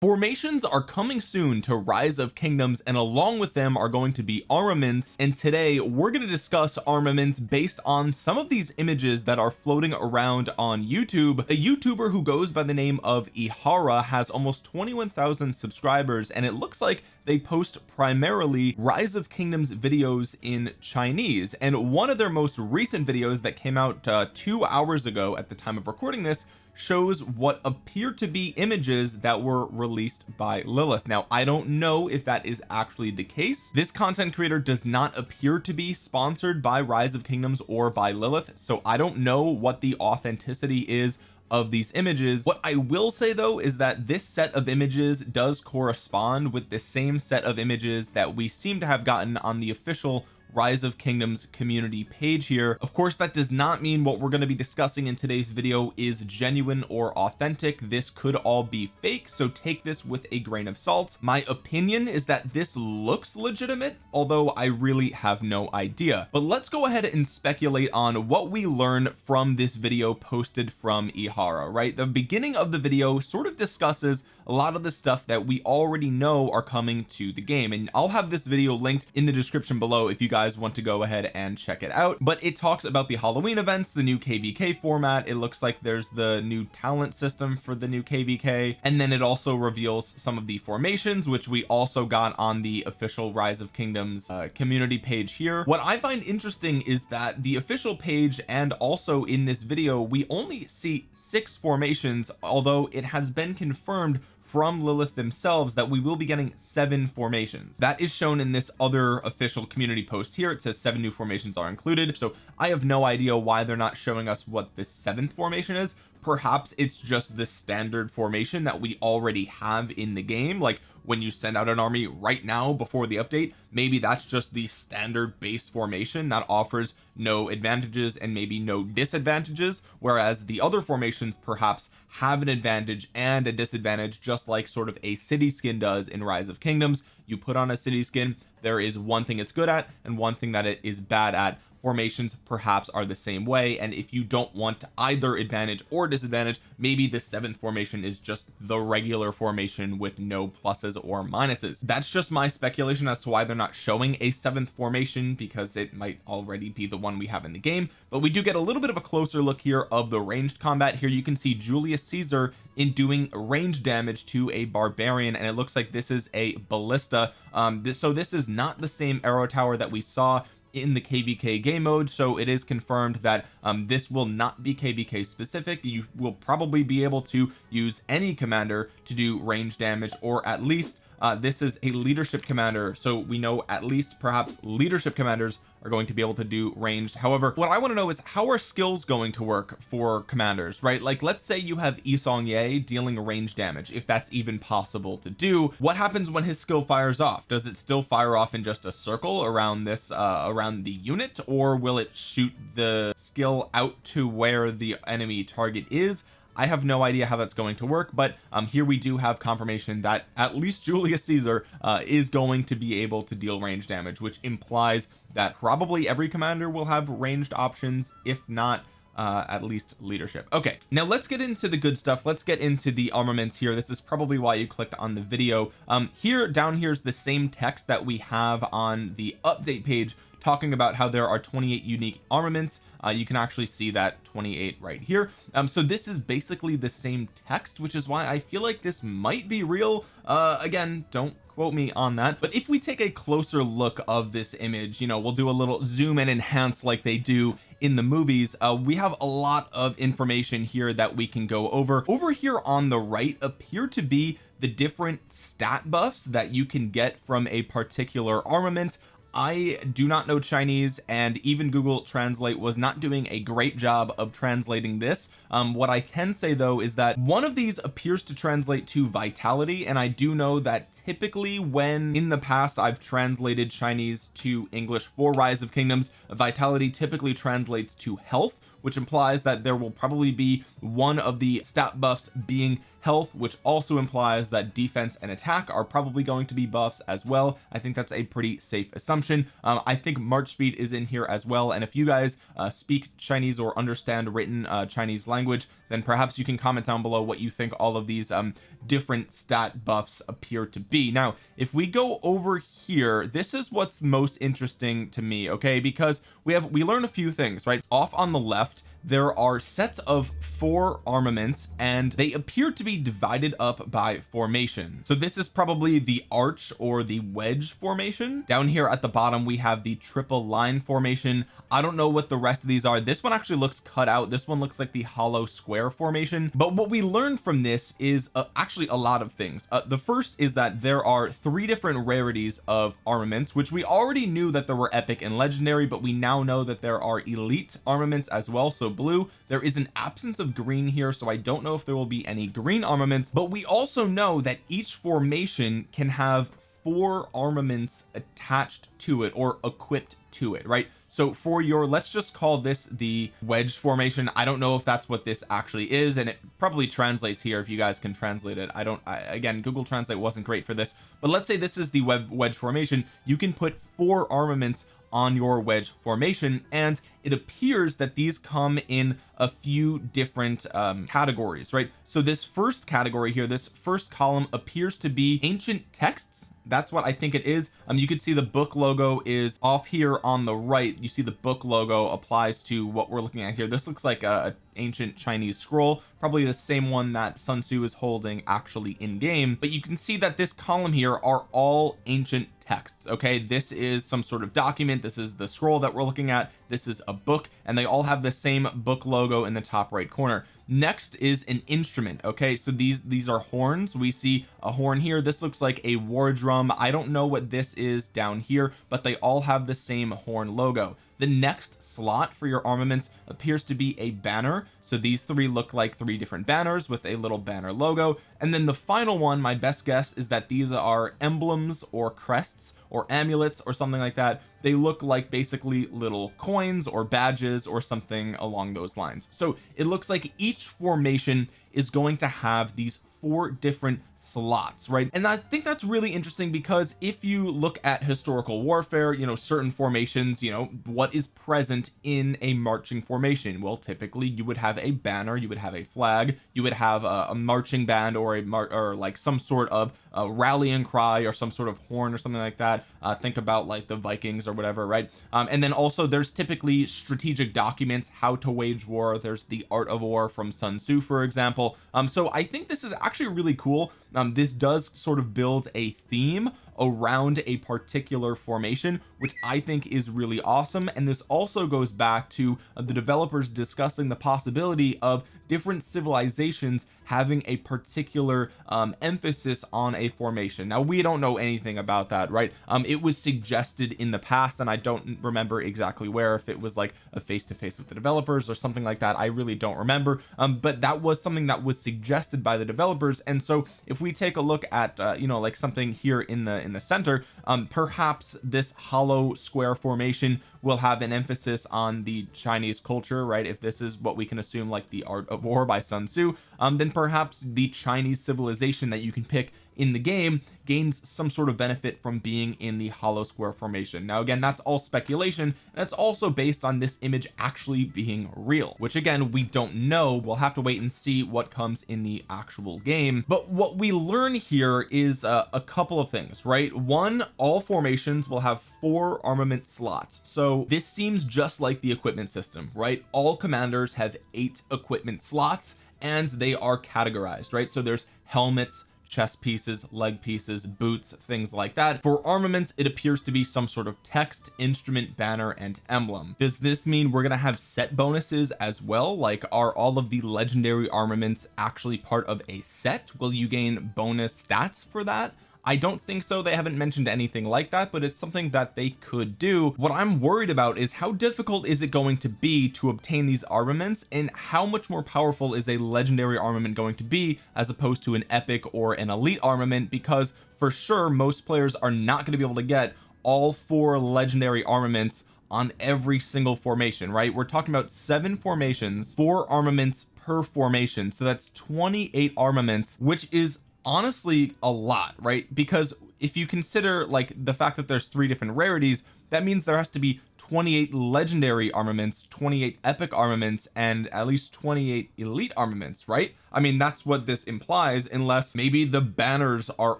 formations are coming soon to rise of kingdoms and along with them are going to be armaments. And today we're going to discuss armaments based on some of these images that are floating around on YouTube. A YouTuber who goes by the name of Ihara has almost 21,000 subscribers and it looks like they post primarily rise of kingdoms videos in Chinese. And one of their most recent videos that came out uh, two hours ago at the time of recording this shows what appear to be images that were released by Lilith. Now I don't know if that is actually the case. This content creator does not appear to be sponsored by rise of kingdoms or by Lilith so I don't know what the authenticity is of these images. What I will say though is that this set of images does correspond with the same set of images that we seem to have gotten on the official rise of kingdoms community page here. Of course that does not mean what we're going to be discussing in today's video is genuine or authentic. This could all be fake so take this with a grain of salt. My opinion is that this looks legitimate although I really have no idea. But let's go ahead and speculate on what we learn from this video posted from Ihara right? The beginning of the video sort of discusses a lot of the stuff that we already know are coming to the game and I'll have this video linked in the description below if you guys want to go ahead and check it out. But it talks about the Halloween events the new kvk format. It looks like there's the new talent system for the new kvk and then it also reveals some of the formations which we also got on the official rise of kingdoms uh, community page here. What I find interesting is that the official page and also in this video we only see six formations although it has been confirmed from Lilith themselves that we will be getting seven formations. That is shown in this other official community post here. It says seven new formations are included. So I have no idea why they're not showing us what the seventh formation is perhaps it's just the standard formation that we already have in the game. Like when you send out an army right now before the update maybe that's just the standard base formation that offers no advantages and maybe no disadvantages whereas the other formations perhaps have an advantage and a disadvantage just like sort of a city skin does in rise of kingdoms. You put on a city skin there is one thing it's good at and one thing that it is bad at formations perhaps are the same way. And if you don't want either advantage or disadvantage maybe the seventh formation is just the regular formation with no pluses or minuses. That's just my speculation as to why they're not showing a seventh formation because it might already be the one we have in the game. But we do get a little bit of a closer look here of the ranged combat. Here you can see Julius Caesar in doing range damage to a barbarian and it looks like this is a ballista. Um this so this is not the same arrow tower that we saw in the kvk game mode so it is confirmed that um, this will not be kvk specific. You will probably be able to use any commander to do range damage or at least uh, this is a leadership commander so we know at least perhaps leadership commanders are going to be able to do ranged. However what I want to know is how are skills going to work for commanders right? Like let's say you have Yi Seong-Gye dealing range damage if that's even possible to do. What happens when his skill fires off? Does it still fire off in just a circle around this uh around the unit or will it shoot the skill out to where the enemy target is I have no idea how that's going to work but um here we do have confirmation that at least Julius Caesar uh is going to be able to deal range damage which implies that probably every commander will have ranged options if not uh, at least leadership. Okay now let's get into the good stuff. Let's get into the armaments here. This is probably why you clicked on the video. Um here down here's the same text that we have on the update page talking about how there are 28 unique armaments. Uh, you can actually see that 28 right here. Um so this is basically the same text which is why I feel like this might be real. Uh again don't quote me on that but if we take a closer look of this image you know we'll do a little zoom and enhance like they do in the movies. Uh, we have a lot of information here that we can go over. Over here on the right appear to be the different stat buffs that you can get from a particular armament I do not know Chinese and even Google Translate was not doing a great job of translating this. Um what I can say though is that one of these appears to translate to vitality and I do know that typically when in the past I've translated Chinese to English for rise of kingdoms vitality typically translates to health which implies that there will probably be one of the stat buffs being health which also implies that defense and attack are probably going to be buffs as well. I think that's a pretty safe assumption. Um, I think March speed is in here as well and if you guys uh, speak Chinese or understand written uh, Chinese language then perhaps you can comment down below what you think all of these um different stat buffs appear to be. Now if we go over here this is what's most interesting to me okay? Because we have we learn a few things right? Off on the left there are sets of four armaments and they appear to be divided up by formation. So this is probably the arch or the wedge formation. Down here at the bottom we have the triple line formation. I don't know what the rest of these are. This one actually looks cut out. This one looks like the hollow square formation. But what we learned from this is uh, actually a lot of things. Uh, the first is that there are three different rarities of armaments which we already knew that there were epic and legendary but we now know that there are elite armaments as well. So blue. There is an absence of green here so I don't know if there will be any green armaments but we also know that each formation can have four armaments attached to it or equipped to it right? So for your let's just call this the wedge formation. I don't know if that's what this actually is and it probably translates here if you guys can translate it. I don't I, again Google Translate wasn't great for this but let's say this is the web wedge formation. You can put four armaments on your wedge formation and it appears that these come in a few different um, categories right so this first category here this first column appears to be ancient texts. That's what I think it is. Um you can see the book logo is off here on the right. You see the book logo applies to what we're looking at here. This looks like a, a ancient Chinese scroll probably the same one that Sun Tzu is holding actually in game but you can see that this column here are all ancient texts okay? This is some sort of document. This is the scroll that we're looking at. This is a book and they all have the same book logo in the top right corner next is an instrument okay? So these these are horns. We see a horn here. This looks like a war drum. I don't know what this is down here but they all have the same horn logo the next slot for your armaments appears to be a banner. So these three look like three different banners with a little banner logo. And then the final one my best guess is that these are emblems or crests or amulets or something like that. They look like basically little coins or badges or something along those lines. So it looks like each formation is going to have these four different slots right? And I think that's really interesting because if you look at historical warfare you know certain formations you know what is present in a marching formation? Well typically you would have a banner you would have a flag you would have a, a marching band or a mar or like some sort of a rallying cry or some sort of horn or something like that. Uh, think about like the Vikings or whatever right? Um, and then also there's typically strategic documents how to wage war. There's the art of war from Sun Tzu for example. Um so I think this is actually really cool. Um this does sort of build a theme around a particular formation which I think is really awesome. And this also goes back to the developers discussing the possibility of different civilizations having a particular um, emphasis on a formation. Now we don't know anything about that right? Um, it was suggested in the past and I don't remember exactly where if it was like a face-to-face -face with the developers or something like that. I really don't remember. Um, but that was something that was suggested by the developers. And so if we take a look at uh, you know like something here in the in the center um, perhaps this hollow square formation will have an emphasis on the Chinese culture right? If this is what we can assume like the art of war by Sun Tzu um, then perhaps the Chinese civilization that you can pick in the game gains some sort of benefit from being in the hollow square formation. Now again that's all speculation it's also based on this image actually being real which again we don't know. We'll have to wait and see what comes in the actual game. But what we learn here is uh, a couple of things right? One all formations will have four armament slots. So this seems just like the equipment system right? All commanders have eight equipment slots and they are categorized right? So there's helmets chest pieces leg pieces boots things like that. For armaments it appears to be some sort of text instrument banner and emblem. Does this mean we're to have set bonuses as well? Like are all of the legendary armaments actually part of a set? Will you gain bonus stats for that I don't think so. They haven't mentioned anything like that but it's something that they could do. What I'm worried about is how difficult is it going to be to obtain these armaments and how much more powerful is a legendary armament going to be as opposed to an epic or an elite armament? Because for sure most players are not going to be able to get all four legendary armaments on every single formation right? We're talking about seven formations four armaments per formation. So that's 28 armaments which is honestly a lot right? Because if you consider like the fact that there's three different rarities that means there has to be 28 legendary armaments 28 epic armaments and at least 28 elite armaments right I mean that's what this implies unless maybe the banners are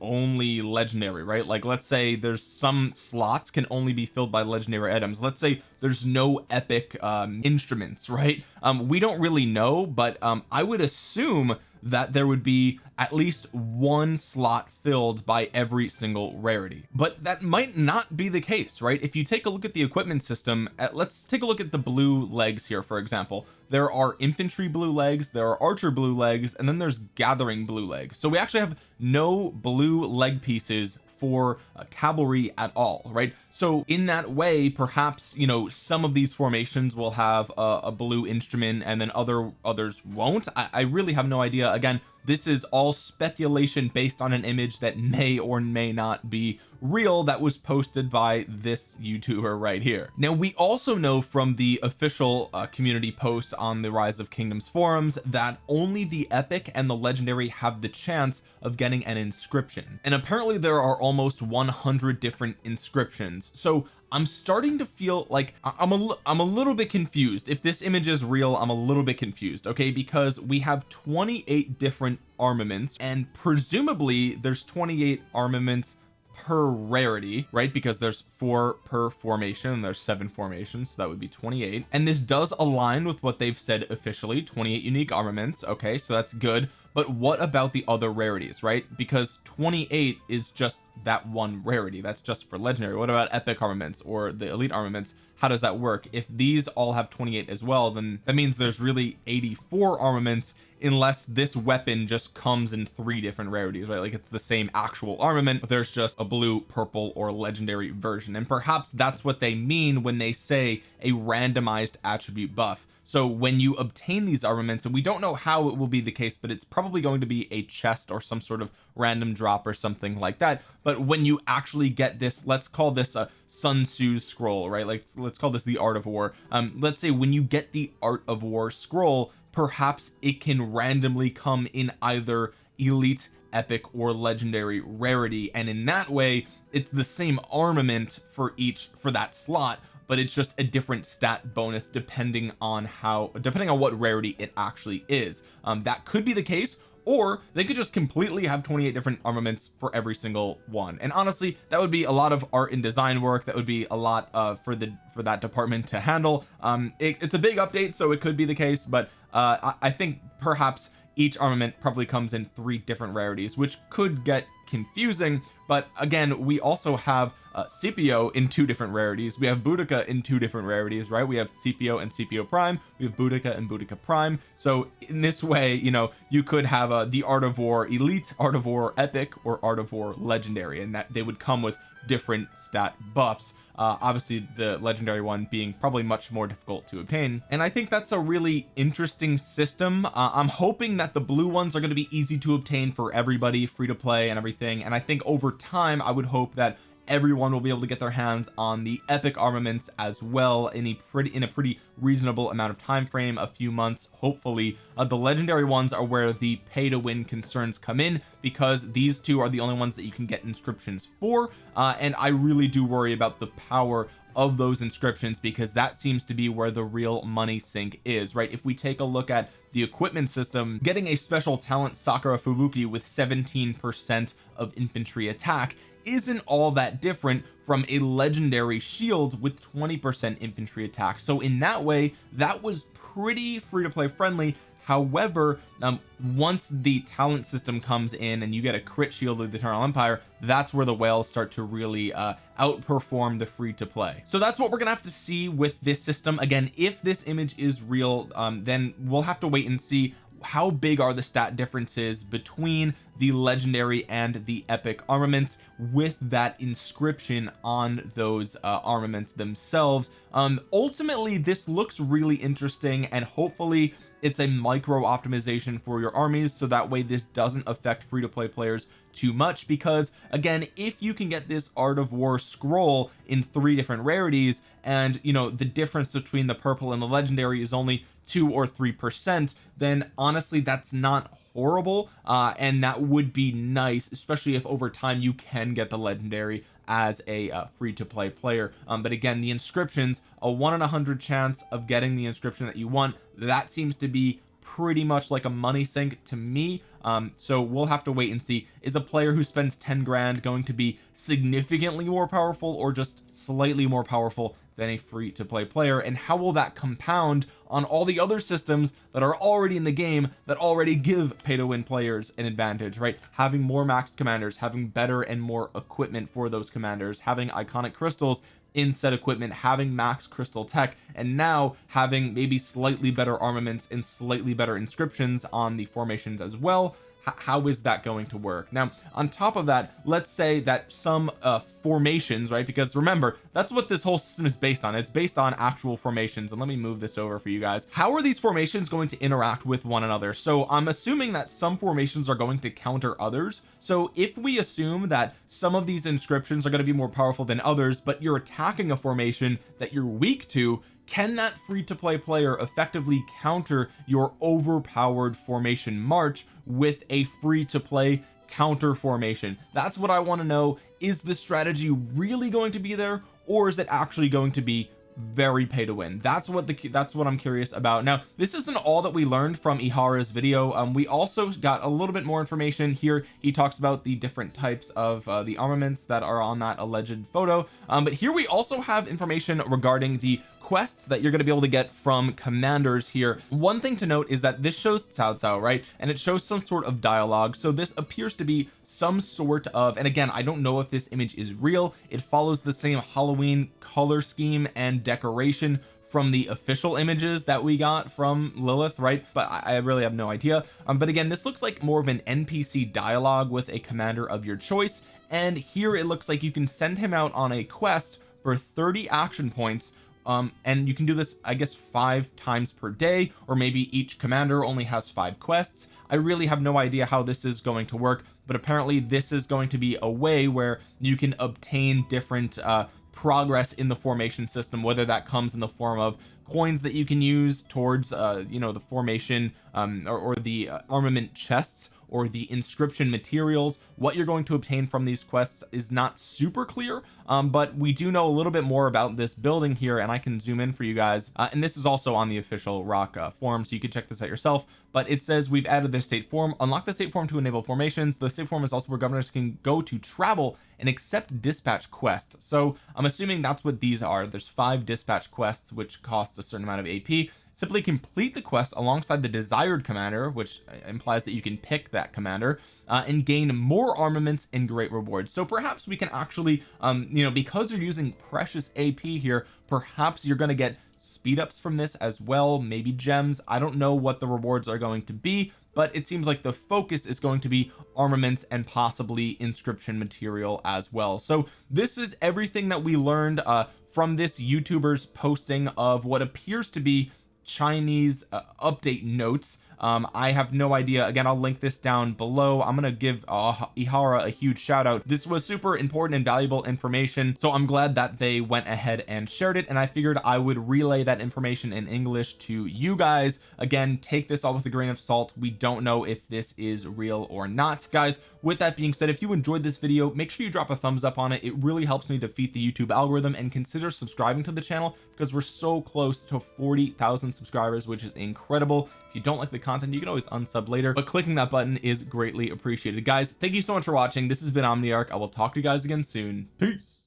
only legendary right? Like let's say there's some slots can only be filled by legendary items. Let's say there's no epic um instruments right? Um we don't really know but um I would assume that there would be at least one slot filled by every single rarity. But that might not be the case right? If you take a look at the equipment system at, let's take a look at the blue legs here for example there are infantry blue legs there are archer blue legs and then there's gathering blue legs. So we actually have no blue leg pieces for uh, cavalry at all right? So in that way perhaps you know some of these formations will have a, a blue instrument and then other others won't. I, I really have no idea. Again this is all speculation based on an image that may or may not be real that was posted by this youtuber right here. Now we also know from the official uh, community post on the rise of kingdoms forums that only the epic and the legendary have the chance of getting an inscription. And apparently there are almost 100 different inscriptions. So I'm starting to feel like I'm a I'm a little bit confused. If this image is real I'm a little bit confused okay? Because we have 28 different armaments and presumably there's 28 armaments per rarity right? Because there's four per formation and there's seven formations so that would be 28 and this does align with what they've said officially 28 unique armaments okay? So that's good but what about the other rarities right? Because 28 is just that one rarity. That's just for legendary. What about epic armaments or the elite armaments? How does that work? If these all have 28 as well then that means there's really 84 armaments unless this weapon just comes in three different rarities right? Like it's the same actual armament but there's just a blue purple or legendary version. And perhaps that's what they mean when they say a randomized attribute buff so when you obtain these armaments and we don't know how it will be the case but it's probably going to be a chest or some sort of random drop or something like that. But when you actually get this let's call this a Sun Tzu's scroll right? Like let's call this the art of war. Um let's say when you get the art of war scroll perhaps it can randomly come in either elite epic or legendary rarity. And in that way it's the same armament for each for that slot but it's just a different stat bonus depending on how depending on what rarity it actually is. Um that could be the case or they could just completely have 28 different armaments for every single one. And honestly that would be a lot of art and design work. That would be a lot uh for the for that department to handle. Um it, it's a big update so it could be the case but uh I, I think perhaps each armament probably comes in three different rarities which could get confusing. But again we also have uh, Scipio in two different rarities. We have Boudica in two different rarities right? We have Scipio and Scipio prime. We have Boudica and Boudica prime. So in this way you know you could have uh, the art of war elite art of war epic or art of war legendary and that they would come with different stat buffs. Uh, obviously the legendary one being probably much more difficult to obtain. And I think that's a really interesting system. Uh, I'm hoping that the blue ones are going to be easy to obtain for everybody free to play and everything. And I think over time I would hope that everyone will be able to get their hands on the epic armaments as well in a pretty in a pretty reasonable amount of time frame a few months hopefully. Uh, the legendary ones are where the pay to win concerns come in because these two are the only ones that you can get inscriptions for. Uh, and I really do worry about the power of those inscriptions because that seems to be where the real money sink is right? If we take a look at the equipment system getting a special talent Sakura Fubuki with 17 percent of infantry attack isn't all that different from a legendary shield with 20 percent infantry attack. So in that way that was pretty free to play friendly. However um, once the talent system comes in and you get a crit shield of the eternal empire that's where the whales start to really uh, outperform the free to play so that's what we're gonna have to see with this system. Again if this image is real um, then we'll have to wait and see how big are the stat differences between the legendary and the epic armaments with that inscription on those uh, armaments themselves? Um ultimately this looks really interesting and hopefully it's a micro optimization for your armies so that way this doesn't affect free to play players too much because again if you can get this art of war scroll in three different rarities and you know the difference between the purple and the legendary is only two or three percent then honestly that's not horrible uh and that would be nice especially if over time you can get the legendary as a uh, free to play player. Um, but again the inscriptions a one in a hundred chance of getting the inscription that you want that seems to be pretty much like a money sink to me. Um so we'll have to wait and see. Is a player who spends 10 grand going to be significantly more powerful or just slightly more powerful than a free to play player and how will that compound on all the other systems that are already in the game that already give pay to win players an advantage right? Having more maxed commanders having better and more equipment for those commanders having iconic crystals in set equipment having max crystal tech and now having maybe slightly better armaments and slightly better inscriptions on the formations as well how is that going to work? Now on top of that let's say that some uh formations right because remember that's what this whole system is based on. It's based on actual formations and let me move this over for you guys. How are these formations going to interact with one another? So I'm assuming that some formations are going to counter others. So if we assume that some of these inscriptions are going to be more powerful than others but you're attacking a formation that you're weak to can that free to play player effectively counter your overpowered formation march with a free to play counter formation? That's what I want to know. Is the strategy really going to be there or is it actually going to be very pay to win that's what the that's what I'm curious about. Now this isn't all that we learned from Ihara's video. Um we also got a little bit more information here. He talks about the different types of uh, the armaments that are on that alleged photo. Um but here we also have information regarding the quests that you're going to be able to get from commanders here. One thing to note is that this shows Cao Cao right? And it shows some sort of dialogue. So this appears to be some sort of and again I don't know if this image is real. It follows the same Halloween color scheme and decoration from the official images that we got from Lilith right? But I really have no idea. Um, but again this looks like more of an NPC dialogue with a commander of your choice. And here it looks like you can send him out on a quest for 30 action points um and you can do this I guess five times per day or maybe each commander only has five quests. I really have no idea how this is going to work but apparently this is going to be a way where you can obtain different uh progress in the formation system whether that comes in the form of coins that you can use towards uh you know the formation um or, or the uh, armament chests or the inscription materials. What you're going to obtain from these quests is not super clear um but we do know a little bit more about this building here and I can zoom in for you guys. Uh, and this is also on the official rock uh, forum so you can check this out yourself. But it says we've added the state form. Unlock the state form to enable formations. The state form is also where governors can go to travel and accept dispatch quests. So I'm assuming that's what these are. There's five dispatch quests which cost a certain amount of AP simply complete the quest alongside the desired commander which uh, implies that you can pick that commander uh, and gain more armaments and great rewards. So perhaps we can actually um you know because you're using precious AP here perhaps you're going to get speed ups from this as well maybe gems. I don't know what the rewards are going to be but it seems like the focus is going to be armaments and possibly inscription material as well. So this is everything that we learned uh from this youtuber's posting of what appears to be Chinese uh, update notes um I have no idea. Again I'll link this down below. I'm gonna give uh, Ihara a huge shout out. This was super important and valuable information so I'm glad that they went ahead and shared it and I figured I would relay that information in English to you guys. Again take this all with a grain of salt. We don't know if this is real or not. Guys with that being said if you enjoyed this video make sure you drop a thumbs up on it. It really helps me defeat the YouTube algorithm and consider subscribing to the channel because we're so close to 40,000 subscribers which is incredible you don't like the content you can always unsub later but clicking that button is greatly appreciated. Guys thank you so much for watching. This has been Omniarch. I will talk to you guys again soon. Peace